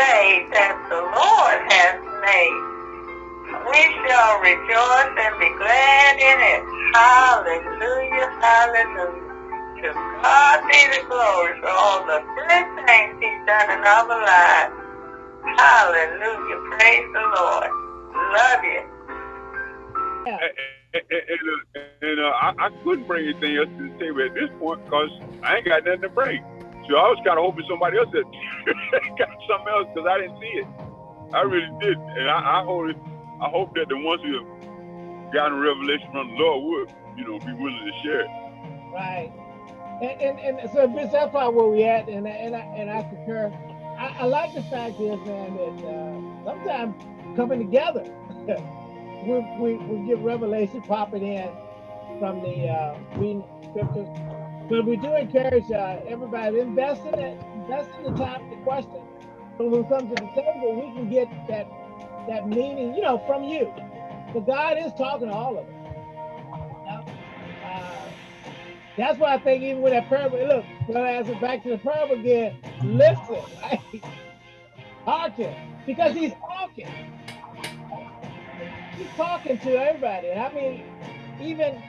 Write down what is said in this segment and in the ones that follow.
day that the Lord has made. We shall rejoice and be glad in it. Hallelujah, hallelujah. To God be the glory for all the good things he's done in our lives. Hallelujah, praise the Lord. Love you. And, and, and, uh, I, I, couldn't bring anything else to table at this point because I ain't got nothing to bring. I was kind of hoping somebody else had got something else because I didn't see it. I really did, and I, I hope I hope that the ones who have gotten revelation from the Lord would, you know, be willing to share it. Right. And, and, and so that's probably where we at, and and I and I concur. I, I like the fact is, man, that uh, sometimes coming together. we, we, we get revelation popping in from the uh, reading scriptures. But we do encourage uh, everybody invest in it, invest in the time to question. So when we come to the table, we can get that that meaning, you know, from you. But God is talking to all of us. Uh, that's why I think even with that parable, look, I answer back to the parable again, listen, right? Hearken, because he's talking he's talking to everybody. I mean, even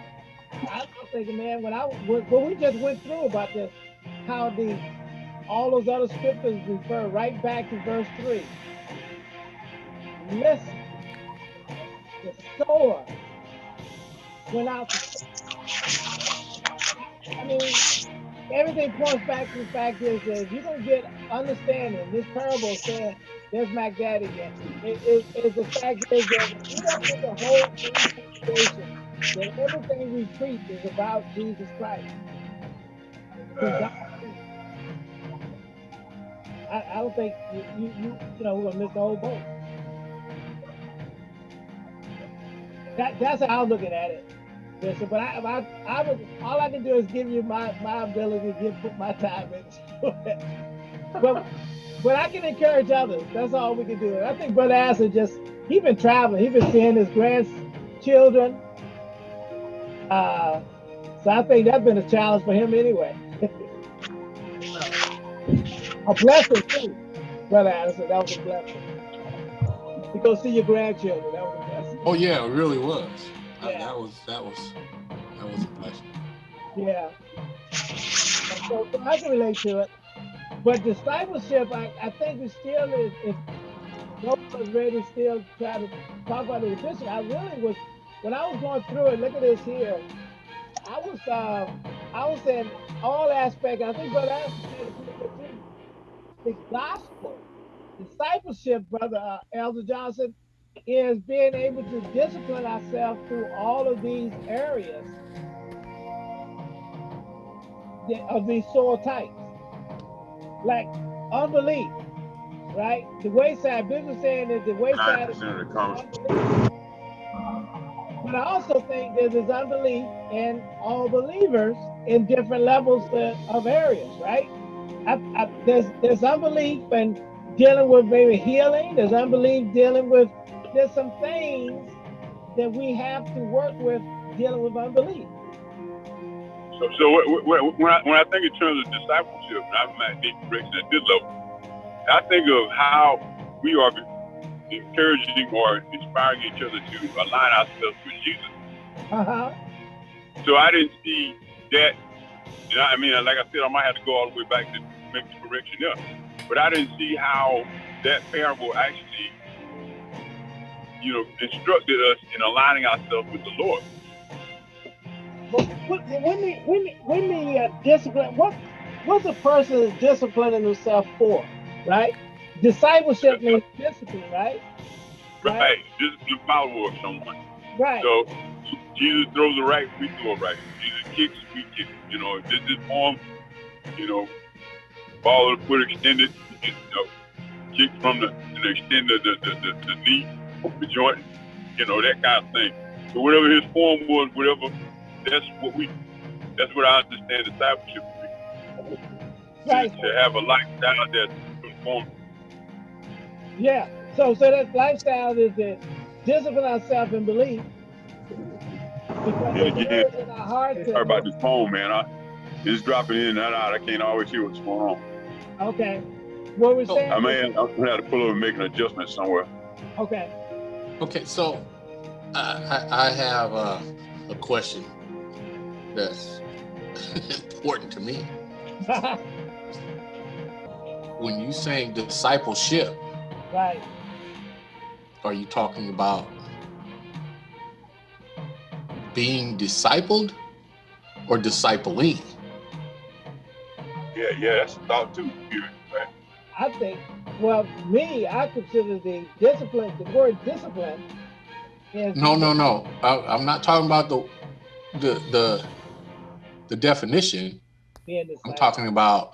I was thinking, man, when I when we just went through about this, how the all those other scriptures refer right back to verse three. Listen, the sower went out. To, I mean, everything points back to the fact is that if you don't get understanding, this parable said there's Mac Daddy again. It, it, it's the fact is that you don't get the whole situation that everything we preach is about Jesus Christ. Uh. I, I don't think you, you, you, you know, we're gonna miss the whole boat. That, that's how I'm looking at it. Listen, but I, I, I would, all I can do is give you my, my ability to give put my time into it. but but I can encourage others. That's all we can do. And I think Brother Asser just, he's been traveling. He's been seeing his grandchildren. Uh, so I think that's been a challenge for him anyway. a blessing too, Brother Addison. That was a blessing. To go see your grandchildren. That was a blessing. Oh yeah, it really was. Yeah. I, that was that was that was a blessing. Yeah. So, so I can relate to it. But discipleship, I, I think we still is, if nobody's ready to still try to talk about the efficient, I really was, when I was going through it, look at this here, I was, uh, I was in all aspects, I think Brother Anderson said the gospel, discipleship, Brother uh, Elder Johnson, is being able to discipline ourselves through all of these areas of these soil types. Like unbelief, right? The wayside, business saying that the wayside is But I also think there's unbelief in all believers in different levels of areas, right? I, I, there's there's unbelief and dealing with maybe healing. There's unbelief dealing with there's some things that we have to work with dealing with unbelief. So, so when I when I think in terms of discipleship, I'm at at this level, I think of how we are encouraging or inspiring each other to align ourselves with Jesus. Uh-huh. So I didn't see that. You know, I mean, like I said, I might have to go all the way back to make the correction there. But I didn't see how that parable actually, you know, instructed us in aligning ourselves with the Lord. But when the when the, when the uh, discipline, what what's a person is disciplining himself for, right? Discipleship means discipline, right? Right. right. Discipline follower of someone. Right. So Jesus throws a right, we throw a right. Jesus kicks, we kick. You know, this this form, you know, ball of the foot extended, you know, kick from the, the extend the, the, the, the, the knee, the joint, you know, that kind of thing. So whatever his form was, whatever that's what we that's what I understand discipleship to be. Right. To, have a lifestyle that's conformed. Yeah. So so that lifestyle is to discipline ourselves in belief. Because yeah, yeah. in our hearts. Sorry about this phone, man. I it's dropping in and out. I can't always hear what's going on. Okay. What we're saying? I mean, I'm gonna have to pull over and make an adjustment somewhere. Okay. Okay, so I, I, I have a, a question that's important to me. when you saying discipleship, right. are you talking about being discipled or discipling? Yeah, yeah, that's a thought too. Right. I think, well, me, I consider the discipline, the word discipline is. No, no, no. I, I'm not talking about the the the the definition. being I'm talking about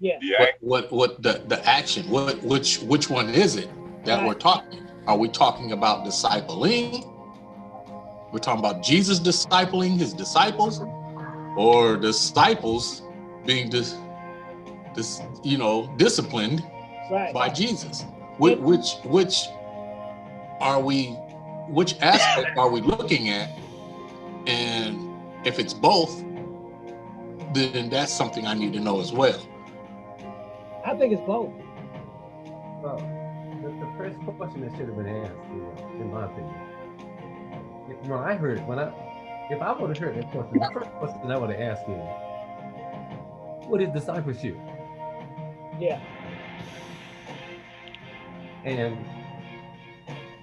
Yeah, Yeah, what what what the the action. What which which one is it that we're talking? Are we talking about discipling? We're talking about Jesus discipling his disciples, or disciples being dis, dis you know disciplined right. by Jesus. Which which which are we? Which aspect are we looking at? And if it's both, then that's something I need to know as well. I think it's both. Well, the, the first question that should have been asked, you know, in my opinion. If, when I heard, it when I, if I would have heard that question, the first question I would have asked is, what is discipleship? Yeah, And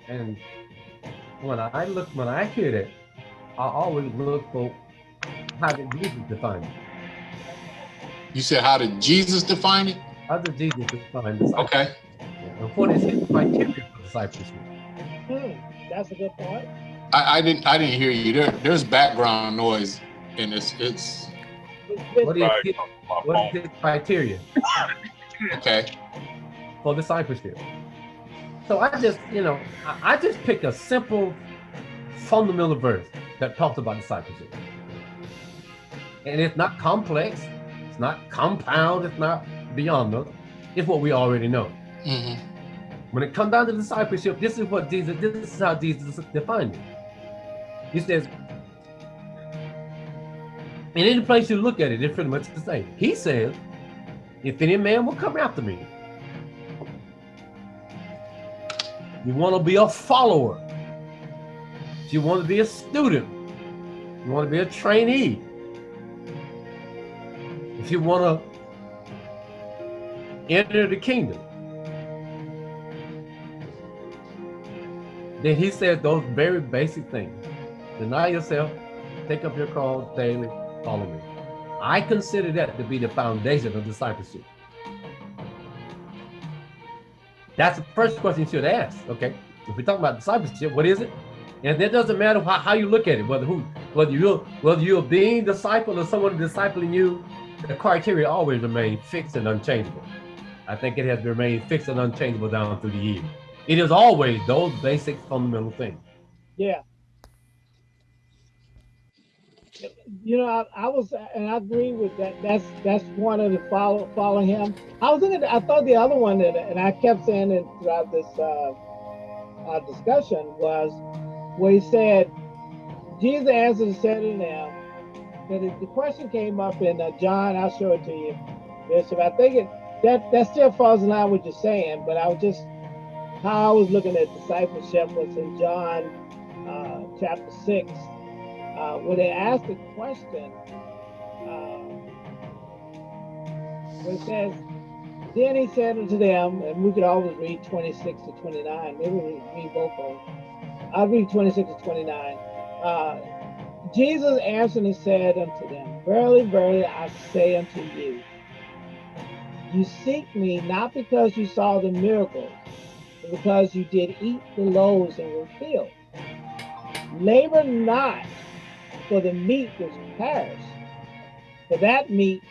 and when I look, when I hear that, I always look for how did Jesus define it? You said, how did Jesus define it? How did Jesus define discipleship? Okay. And what is his criteria for discipleship? hmm, that's a good point. I, I didn't I didn't hear you. There there's background noise and it's it's It's just- What is Right. his, my what phone. is his criteria? okay. for discipleship. So I just, you know, I, I just picked a simple, fundamental verse that talks about discipleship. And it's not complex, it's not compound, it's not beyond us. It's what we already know. hmm When it comes down to discipleship, this is what Jesus, this is how Jesus defined it. He says, in any place you look at it, it's pretty much the same. He says, if any man will come after me, you want to be a follower, if you want to be a student, you want to be a trainee, if you want to enter the kingdom, then he said those very basic things. Deny yourself, take up your cross daily, follow me. I consider that to be the foundation of discipleship. That's the first question you should ask. Okay, if we're talking about discipleship, what is it? And it doesn't matter how, how you look at it, whether who, whether you're whether you're being disciple or someone discipling you, the criteria always remain fixed and unchangeable. I think it has remained fixed and unchangeable down through the years. It is always those basic fundamental things. Yeah. You know, I, I was, and I agree with that. That's that's one of the follow follow him. I was looking. At, I thought the other one that, and I kept saying it throughout this uh, discussion was where he said, Jesus answered and said to them, that the- the question came up in uh, John. I'll show it to you, Bishop. I think it that that still falls in line with what you're saying, but I was just how I was looking at discipleship was in John uh, chapter 6, uh, where they asked the question, uh, where it says, Then he said unto them, and we could always read 26 to 29, maybe we read both of them. I'll read 26 to 29. Uh, Jesus answered and said unto them, Verily, verily, I say unto you, you seek me not because you saw the miracles, but because you did eat the loaves and were filled. Labor not for the meat which perish, for that meat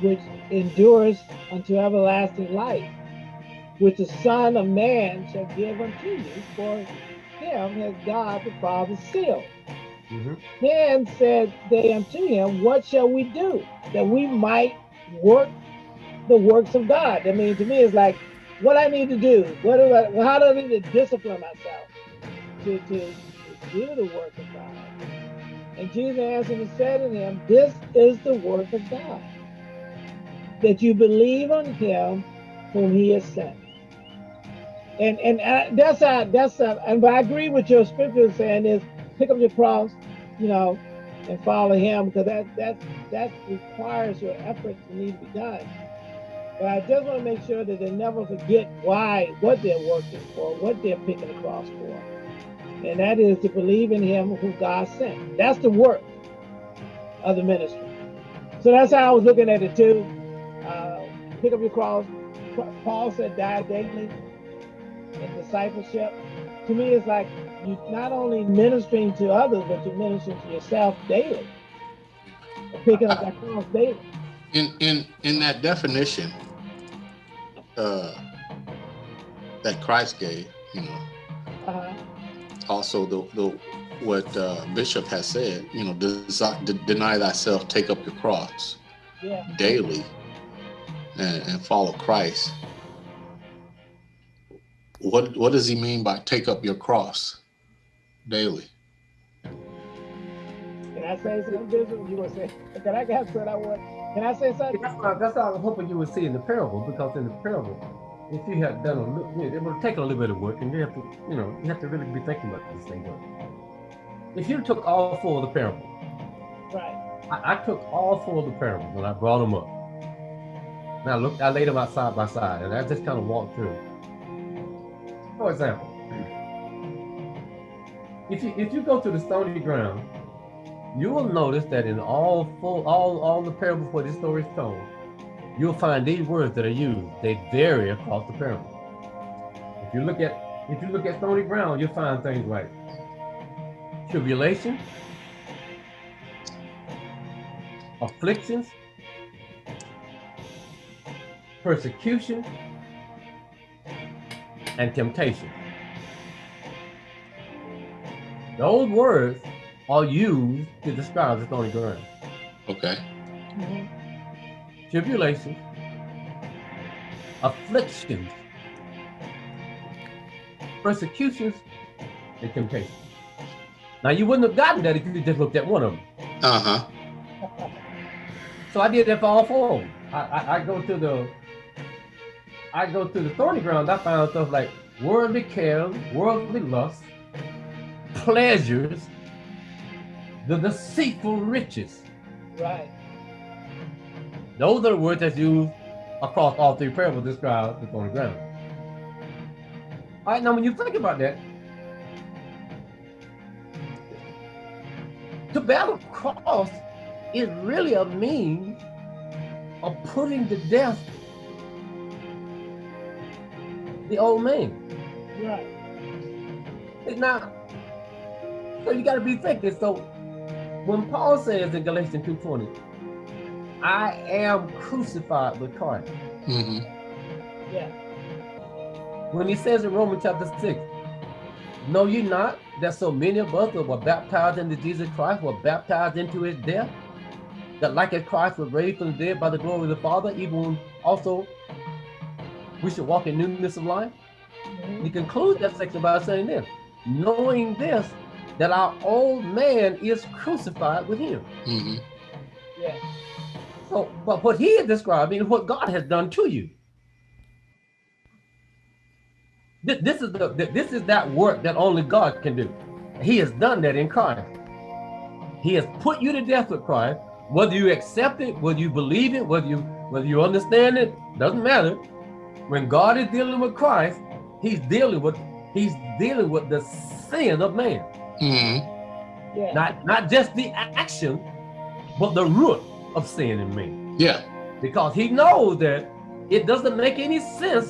which endures unto everlasting life, which the Son of Man shall give unto you, for him has God the Father sealed. Mm-hmm. Then said they unto him, What shall we do that we might work the works of God? I mean, to me, it's like, what I need to do, what do I, how do I need to discipline myself to, to, do the work of God? And Jesus answered and said to him, This is the work of God, that you believe on him whom he has sent. And and uh, that's how that's uh, and but I agree with your scripture saying is pick up your cross, you know, and follow him because that that that requires your effort to need to be done. But I just want to make sure that they never forget why, what they're working for, what they're picking the cross for. And that is to believe in him who God sent. That's the work of the ministry. So that's how I was looking at it too. Uh, pick up your cross. Paul said, die daily in discipleship. To me, it's like you're not only ministering to others, but you're ministering to yourself daily. Picking up that cross daily. In in in that definition uh, that Christ gave, you know. Uh-huh. Also, the the what uh, Bishop has said, you know, desi- de- deny thyself, take up your cross yeah. daily, and, and follow Christ. What what does he mean by take up your cross daily? Can I say something, Bishop? You were saying? Can I get what I want? Can I say something? That's what, that's what I was hoping you would see in the parable, because in the parable, if you had done a little, you know, it would take a little bit of work, and you have to, you know, you have to really be thinking about this thing. But if you took all four of the parables, right? I, I took all four of the parables and I brought them up. Now I looked, I laid them out side by side, and I just kind of walked through. For example, if you if you go to the stony ground you will notice that in all full, all, all the parables where this story is told, you'll find these words that are used. They vary across the parable. If you look at if you look at stony ground, you'll find things like tribulation, afflictions, persecution, and temptation. Those words are used to describe the stony ground. Okay. Mm -hmm. Tribulations, afflictions, persecutions, and temptations. Now you wouldn't have gotten that if you just looked at one of them. Uh-huh. So I did that for all four of them. I, I, I go to the I go to the thorny ground, I found stuff like worldly cares, worldly lust, pleasures, the deceitful riches. Right. Those are the words that's used across all three parables described describe the ground. All right, now when you think about that, the battle cross is really a means of putting to death the old man. Right. Now, so you got to be thinking. So when Paul says in Galatians 2.20, I am crucified with Christ. Mm -hmm. Yeah. When he says in Romans chapter 6, know you not that so many of us that were baptized into Jesus Christ were baptized into his death? That like as Christ was raised from the dead by the glory of the Father, even also we should walk in newness of life? Mm -hmm. He concludes that section by saying this, knowing this, that our old man is crucified with him. Mm -hmm. Yeah. So, but what he is describing is what God has done to you. This, this is the this is that work that only God can do. He has done that in Christ. He has put you to death with Christ. Whether you accept it, whether you believe it, whether you whether you understand it, doesn't matter. When God is dealing with Christ, He's dealing with He's dealing with the sin of man. Mm -hmm. yeah. Not not just the action, but the root of sin in me. Yeah. Because he knows that it doesn't make any sense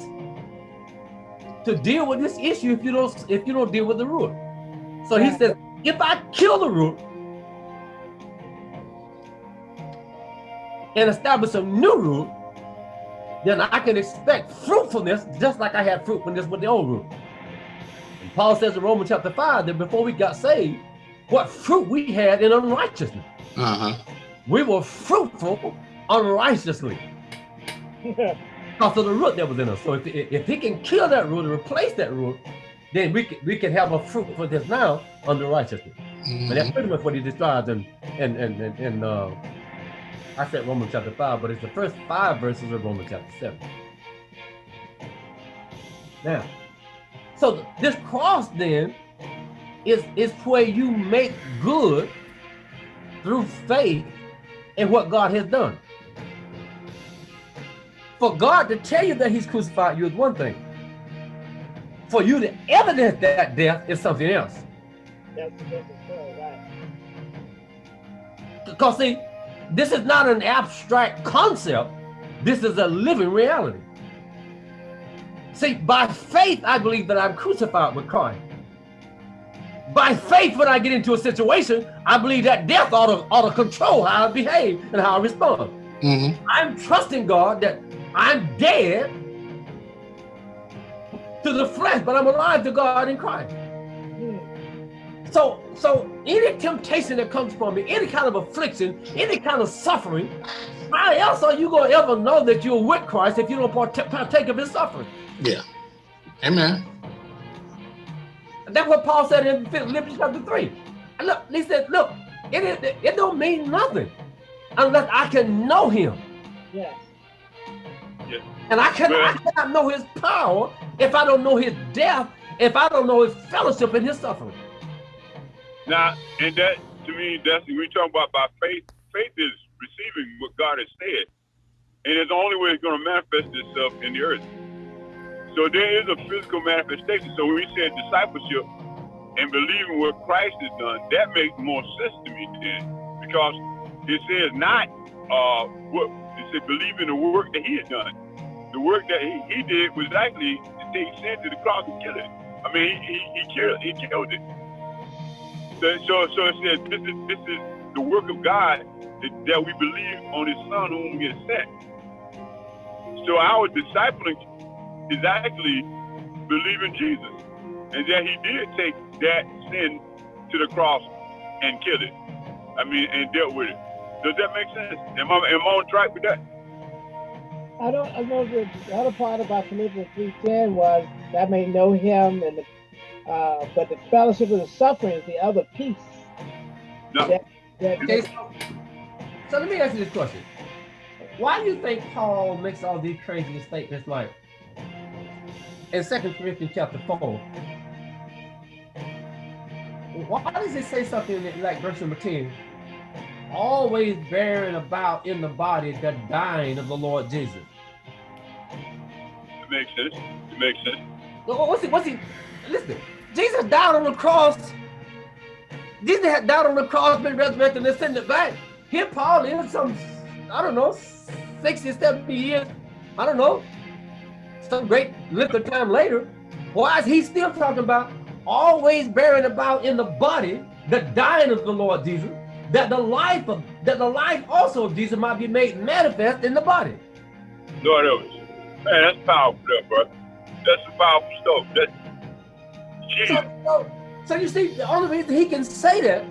to deal with this issue if you don't if you don't deal with the root. So yeah. he says, if I kill the root and establish a new root, then I can expect fruitfulness just like I had fruitfulness with the old root. Paul says in Romans chapter 5 that before we got saved, what fruit we had in unrighteousness. Uh-huh. We were fruitful unrighteously. because of the root that was in us. So if, if he can kill that root and replace that root, then we can, we can have a fruit for this now under righteousness. Mm -hmm. And that's pretty much what he describes in, in, in, in, in uh, I said Romans chapter 5, but it's the first five verses of Romans chapter 7. Now, so this cross then is, is where you make good through faith in what God has done. For God to tell you that he's crucified you is one thing. For you to evidence that death is something else. Because see, this is not an abstract concept. This is a living reality. See, by faith, I believe that I'm crucified with Christ. By faith, when I get into a situation, I believe that death ought to, ought to control how I behave and how I respond. hmm I'm trusting God that I'm dead to the flesh, but I'm alive to God in Christ. So, so any temptation that comes from me, any kind of affliction, any kind of suffering, how else are you going to ever know that you're with Christ if you don't partake of his suffering? Yeah. Amen. That's what Paul said in Philippians chapter 3. And look, he said, look, it, it, it don't mean nothing unless I can know him. Yes. And I cannot, I cannot know his power if I don't know his death, if I don't know his fellowship in his suffering. Now, and that to me, that's we're talking about by faith. Faith is receiving what God has said, and it's the only way it's going to manifest itself in the earth. So there is a physical manifestation. So when we said discipleship and believing what Christ has done, that makes more sense to me then, because it says not uh, what it said believe in the work that He had done. The work that He, he did was actually to take sin to the cross and kill it. I mean, he, he, he killed he killed it. So, so, so it says this is this is the work of God that, that we believe on His Son whom He has sent. So our discipling is actually believing Jesus, and that He did take that sin to the cross and kill it. I mean, and dealt with it. Does that make sense? Am I am I on track with that? I don't. I know the, the other part about Philippians three ten was that may know Him, and the, uh, but the fellowship of the suffering is the other piece. No. That, that, Okay, so, so let me ask you this question. Why do you think Paul makes all these crazy statements like in Second Corinthians chapter 4? Why does it say something like verse number 10? Always bearing about in the body the dying of the Lord Jesus. It makes sense. It makes sense. What's he? What's he? Listen, Jesus died on the cross. Jesus had died on the cross, been resurrected, and ascended back. Here, Paul is some, I don't know, 60, 70 years, I don't know, some great length of time later. Why is he still talking about always bearing about in the body the dying of the Lord Jesus, that the life of that the life also of Jesus might be made manifest in the body? No, us. Man, that's powerful, there, bro. That's some powerful stuff. That's Jesus. So, so, so you see, the only reason he can say that,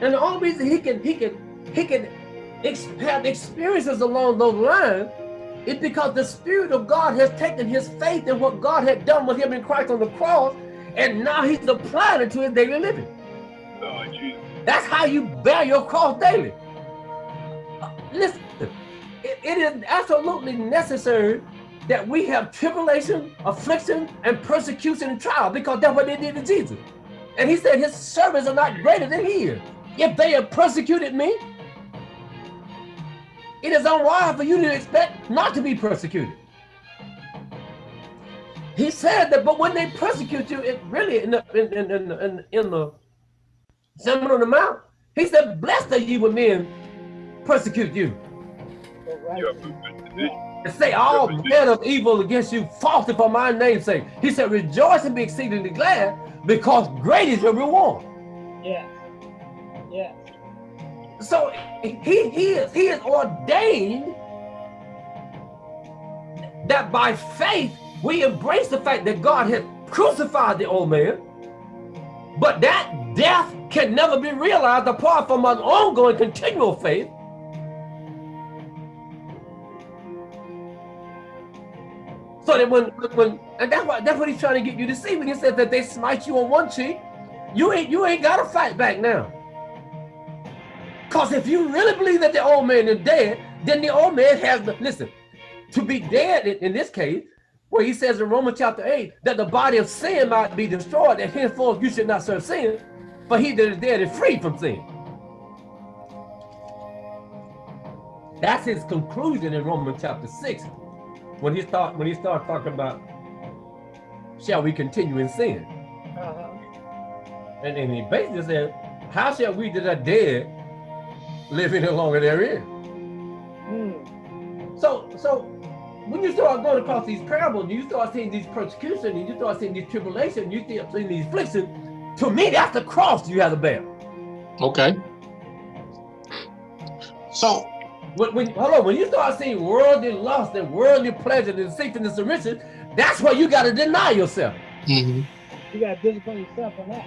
and the only reason he can he can he can ex have experiences along those lines, is because the Spirit of God has taken his faith in what God had done with him in Christ on the cross, and now he's applying it to his daily living. That's how you bear your cross daily. Uh, Listen, it- it is absolutely necessary that we have tribulation, affliction, and persecution and trial because that's what they did to Jesus. And he said his servants are not greater than he is. If they have persecuted me, it is unwise for you to expect not to be persecuted. He said that, but when they persecute you, it really in the in, in, in, in, in the Sermon on the Mount, he said, Blessed are you when men persecute you right. Yeah, and say all manner of evil against you falsely for my name's sake. He said, Rejoice and be exceedingly glad because great is your reward. Yes. Yes. So he, he, is, he is ordained that by faith we embrace the fact that God has crucified the old man, but that death can never be realized apart from an ongoing continual faith So that when when and that's what that's what he's trying to get you to see when he said that they smite you on one cheek, you ain't you ain't gotta fight back now. Because if you really believe that the old man is dead, then the old man has the, listen, to be dead in, this case, where he says in Romans chapter 8 that the body of sin might be destroyed, and henceforth you should not serve sin, but he that is dead is free from sin. That's his conclusion in Romans chapter 6 when he start when he starts talking about shall we continue in sin? Uh -huh. And, and he basically said, How shall we that are dead live any longer therein? Mm. So so when you start going across these parables, you start seeing these persecution, and you start seeing these tribulation, you start seeing these affliction. To me, that's the cross you have to bear. Okay. So when, when hold on, when you start seeing worldly lust and worldly pleasure and deceitfulness and riches, that's where you got to deny yourself. mm -hmm. You got to discipline yourself on that.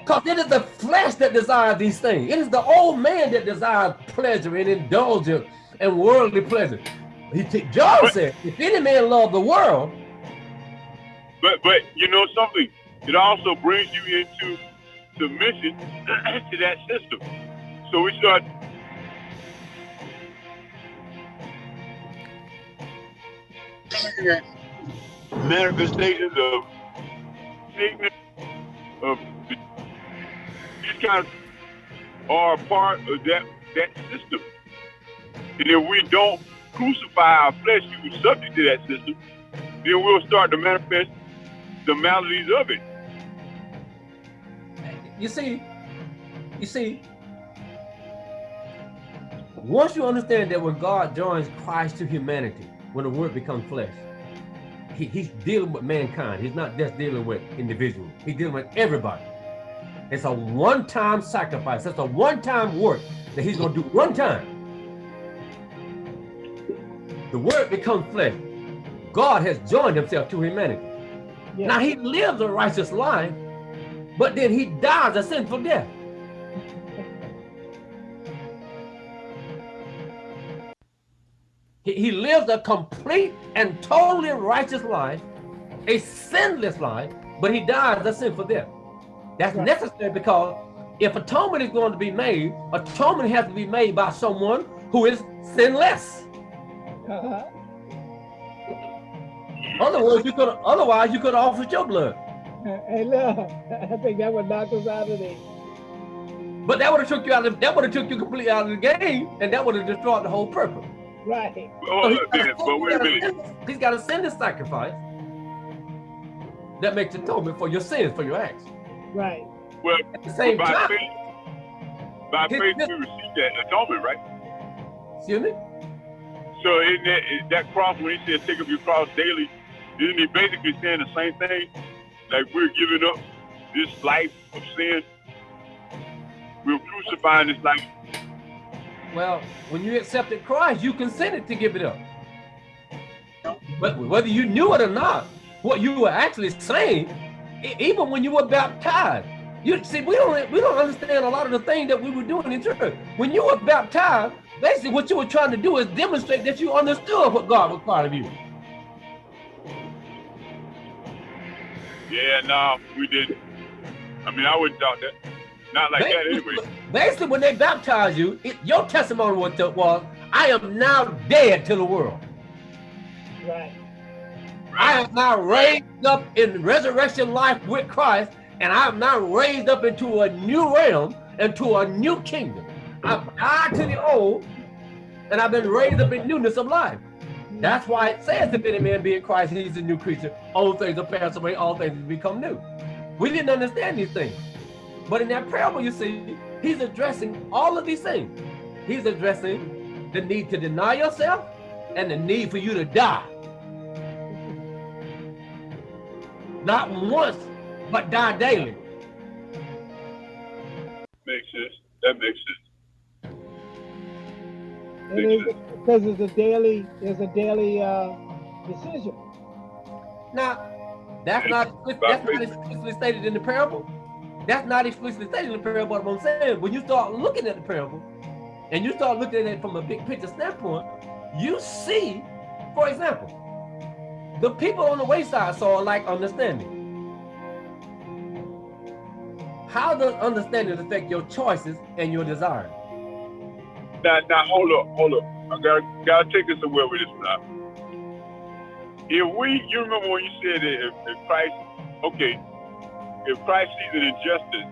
Because it is the flesh that desires these things. It is the old man that desires pleasure and indulgence and worldly pleasure. He John but, said, if any man love the world. But but you know something, it also brings you into submission to that system. So we start manifestations of of of are part of that that system. And if we don't crucify our flesh, you subject to that system, then we'll start to manifest the maladies of it. You see, you see, once you understand that when God joins Christ to humanity, when the word becomes flesh, he, he's dealing with mankind. He's not just dealing with individuals. He's dealing with everybody. It's a one-time sacrifice. It's a one-time work that he's going to do one time. The word becomes flesh. God has joined himself to humanity. Now he lives a righteous life, but then he dies a sinful death. He, he lives a complete and totally righteous life, a sinless life, but he dies a sinful death. That's right. necessary because if atonement is going to be made, atonement has to be made by someone who is sinless. Uh -huh. Otherwise, you could otherwise you could offer your blood. Hey, look, I think that would knock us out of the. But that would have took you out of that would have took you completely out of the game, and that would have destroyed the whole purpose. Right. Oh, so man, but wait a minute. He's got to send a sacrifice that makes atonement for your sins, for your acts. Right. Well, same by time, faith, by faith we receive that atonement, right? Excuse me? So in that, in that cross, when he said take up your cross daily, isn't he basically saying the same thing? Like we're giving up this life of sin. We're crucifying this life well, when you accepted Christ, you consented to give it up. But whether you knew it or not, what you were actually saying, even when you were baptized, you see, we don't we don't understand a lot of the things that we were doing in church. When you were baptized, basically what you were trying to do is demonstrate that you understood what God required of you. Yeah, no, we didn't. I mean, I wouldn't doubt that. Not like basically, that anyway. Basically, when they baptized you, it, your testimony was, was, I am now dead to the world. Right. I am now raised up in resurrection life with Christ, and I am now raised up into a new realm, into a new kingdom. I've died to the old, and I've been raised up in newness of life. That's why it says, if any man be in Christ, he's a new creature. Old things are passed away, all things become new. We didn't understand these things. But in that parable, you see, he's addressing all of these things. He's addressing the need to deny yourself and the need for you to die. Not once, but die daily. Makes sense. That makes sense. It is because it's a daily, it's a daily uh, decision. Now, that's not that's not explicitly stated in the parable. That's not explicitly stated in the parable, but I'm saying when you start looking at the parable and you start looking at it from a big picture standpoint, you see, for example, the people on the wayside saw like understanding. How does understanding affect your choices and your desires? now, now, hold up, hold up. I gotta, gotta take us away with this now. If we, you remember when you said that if, if Christ, okay, if Christ sees an injustice,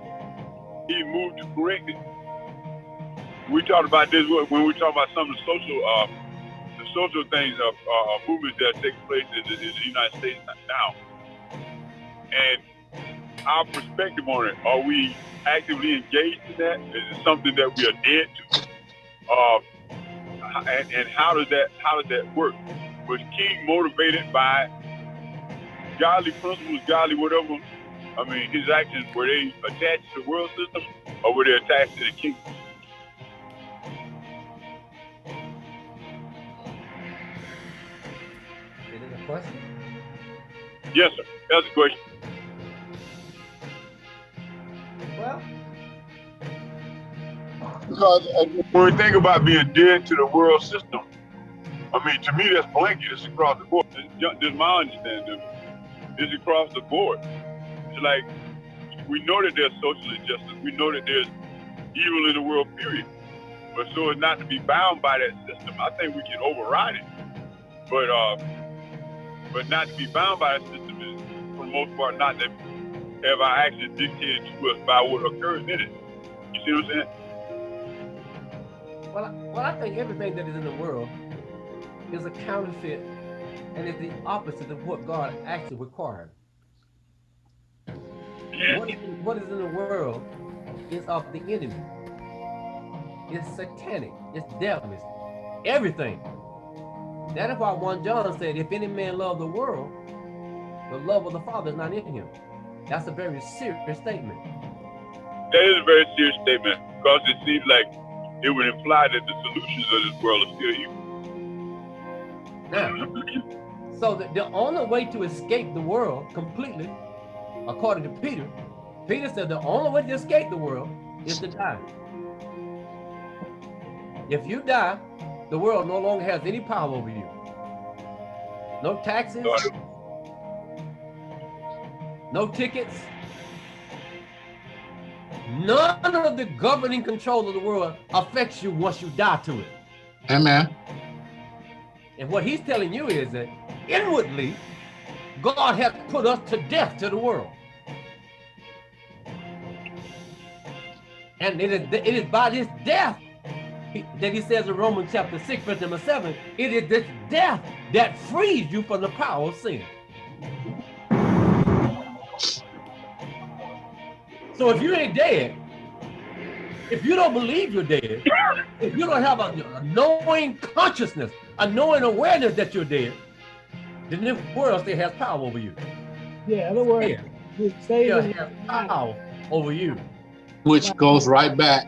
he moved to correct it. We talked about this when we talk about some of the social, uh, social things of uh, movements that take place in the, in the United States now, and our perspective on it. Are we actively engaged in that? Is it something that we are dead to? Uh, and, and how does that how does that work? Was King motivated by godly principles, godly whatever? I mean, his actions were they attached to the world system or were they attached to the kingdom? Question? Yes, sir. That's a question. Well, Because uh, when we think about being dead to the world system, I mean, to me, that's blanket. It's across the board. This this is my understanding. It's across the board. It's like we know that there's social injustice. We know that there's evil in the world, period. But so as not to be bound by that system, I think we can override it. But uh, but not to be bound by that system is, for the most part, not to have our actions dictated to us by what occurs in it. You see what I'm saying? well, I, well, I think everything that is in the world is a counterfeit and is the opposite of what God actually required. What is, what is in the world is of the enemy. It's satanic. It's devilish. Everything. That is why 1 John said, if any man love the world, the love of the Father is not in him. That's a very serious statement. That is a very serious statement because it seems like it would imply that the solutions of this world are still evil. Now, so the, the only way to escape the world completely, according to Peter, Peter said the only way to escape the world is to die. If you die, the world no longer has any power over you. No taxes, no tickets. None of the governing control of the world affects you once you die to it. Amen. And what he's telling you is that inwardly, God has put us to death to the world. And it is, it is by this death he- that he says in Romans chapter 6, verse number 7, it is this death that frees you from the power of sin. So if you ain't dead, if you don't believe you're dead, if you don't have a, a knowing consciousness, a knowing awareness that you're dead, then the world still has power over you. Yeah, in other words, Yeah. Still has power over you. Which goes right back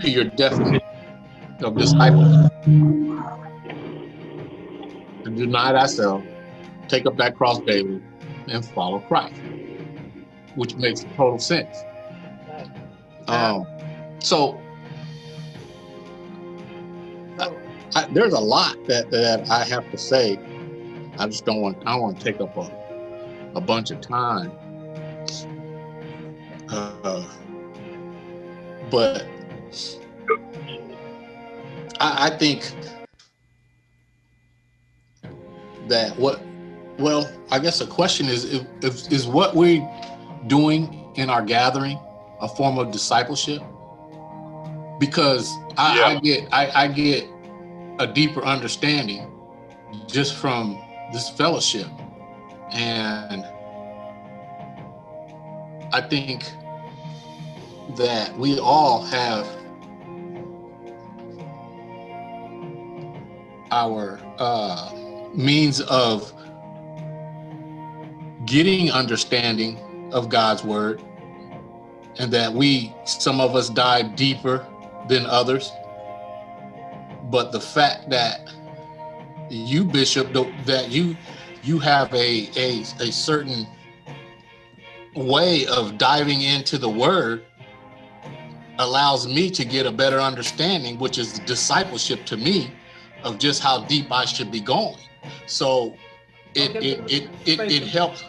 to your definition of disciple. To deny thyself, take up that cross daily, and follow Christ, which makes total sense. Um, so So, I, there's a lot that, that I have to say. I just don't want, I don't want to take up a, a bunch of time. Uh, but I, I think that what, well, I guess the question is, if, if, is what we're doing in our gathering a form of discipleship? Because I, I get, I, I get a deeper understanding just from this fellowship. And I think that we all have our uh, means of getting understanding of God's word, and that we, some of us, dive deeper than others. But the fact that you, Bishop, that you you have a a, a certain way of diving into the word allows me to get a better understanding, which is discipleship to me, of just how deep I should be going. So it Okay, it it it, it helps